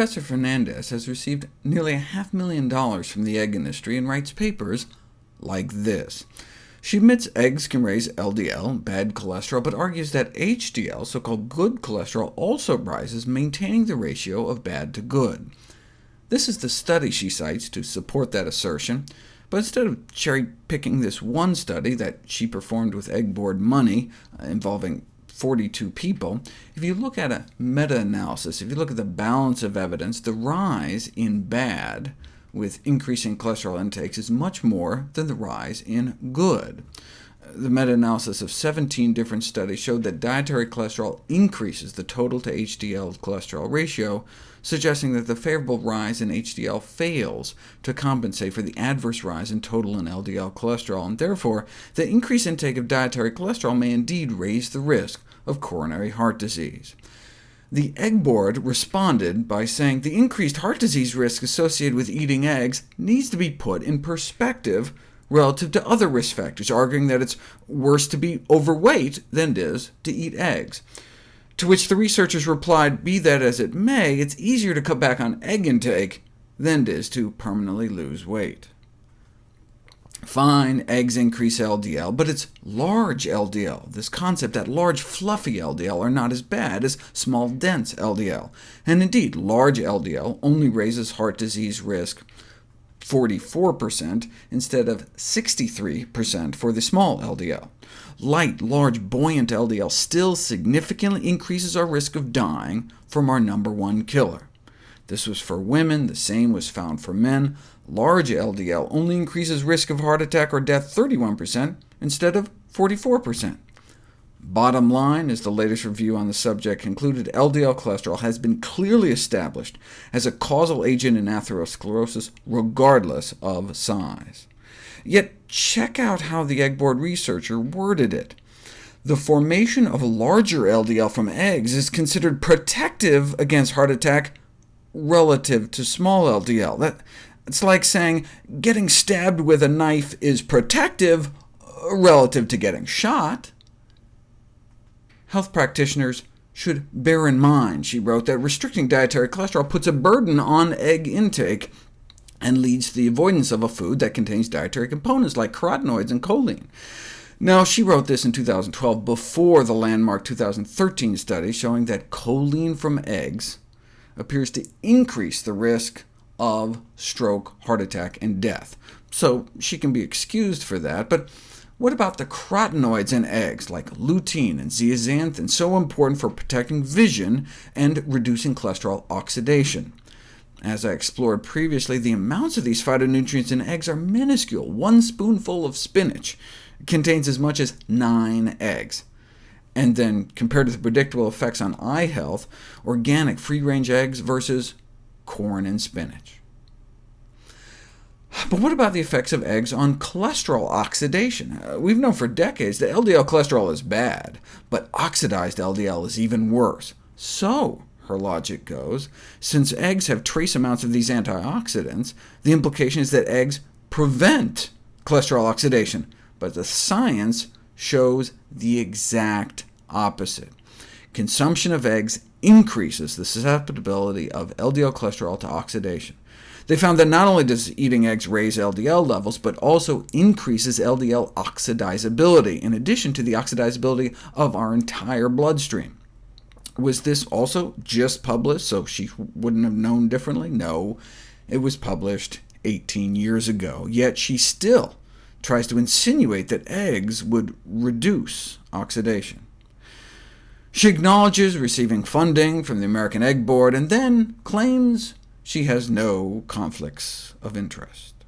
Professor Fernandez has received nearly a half million dollars from the egg industry and writes papers like this. She admits eggs can raise LDL, bad cholesterol, but argues that HDL, so-called good cholesterol, also rises, maintaining the ratio of bad to good. This is the study she cites to support that assertion, but instead of cherry-picking this one study that she performed with egg board money, uh, involving 42 people, if you look at a meta-analysis, if you look at the balance of evidence, the rise in bad with increasing cholesterol intakes is much more than the rise in good. The meta-analysis of 17 different studies showed that dietary cholesterol increases the total to HDL cholesterol ratio, suggesting that the favorable rise in HDL fails to compensate for the adverse rise in total and LDL cholesterol, and therefore the increased intake of dietary cholesterol may indeed raise the risk of coronary heart disease. The Egg Board responded by saying the increased heart disease risk associated with eating eggs needs to be put in perspective relative to other risk factors, arguing that it's worse to be overweight than it is to eat eggs. To which the researchers replied, be that as it may, it's easier to cut back on egg intake than it is to permanently lose weight. Fine, eggs increase LDL, but it's large LDL, this concept that large fluffy LDL are not as bad as small dense LDL. And indeed, large LDL only raises heart disease risk 44% instead of 63% for the small LDL. Light, large, buoyant LDL still significantly increases our risk of dying from our number one killer. This was for women, the same was found for men. Large LDL only increases risk of heart attack or death 31% instead of 44%. Bottom line, as the latest review on the subject concluded, LDL cholesterol has been clearly established as a causal agent in atherosclerosis, regardless of size. Yet check out how the egg board researcher worded it. The formation of larger LDL from eggs is considered protective against heart attack relative to small LDL. That, it's like saying getting stabbed with a knife is protective relative to getting shot. Health practitioners should bear in mind, she wrote, that restricting dietary cholesterol puts a burden on egg intake, and leads to the avoidance of a food that contains dietary components like carotenoids and choline. Now, she wrote this in 2012, before the landmark 2013 study showing that choline from eggs appears to increase the risk of stroke, heart attack, and death. So she can be excused for that, but what about the carotenoids in eggs, like lutein and zeaxanthin, so important for protecting vision and reducing cholesterol oxidation? As I explored previously, the amounts of these phytonutrients in eggs are minuscule. One spoonful of spinach contains as much as nine eggs. And then, compared to the predictable effects on eye health, organic free-range eggs versus corn and spinach. But what about the effects of eggs on cholesterol oxidation? Uh, we've known for decades that LDL cholesterol is bad, but oxidized LDL is even worse. So, her logic goes, since eggs have trace amounts of these antioxidants, the implication is that eggs prevent cholesterol oxidation, but the science shows the exact opposite. Consumption of eggs increases the susceptibility of LDL cholesterol to oxidation. They found that not only does eating eggs raise LDL levels, but also increases LDL oxidizability, in addition to the oxidizability of our entire bloodstream. Was this also just published, so she wouldn't have known differently? No, it was published 18 years ago, yet she still tries to insinuate that eggs would reduce oxidation. She acknowledges receiving funding from the American Egg Board, and then claims she has no conflicts of interest.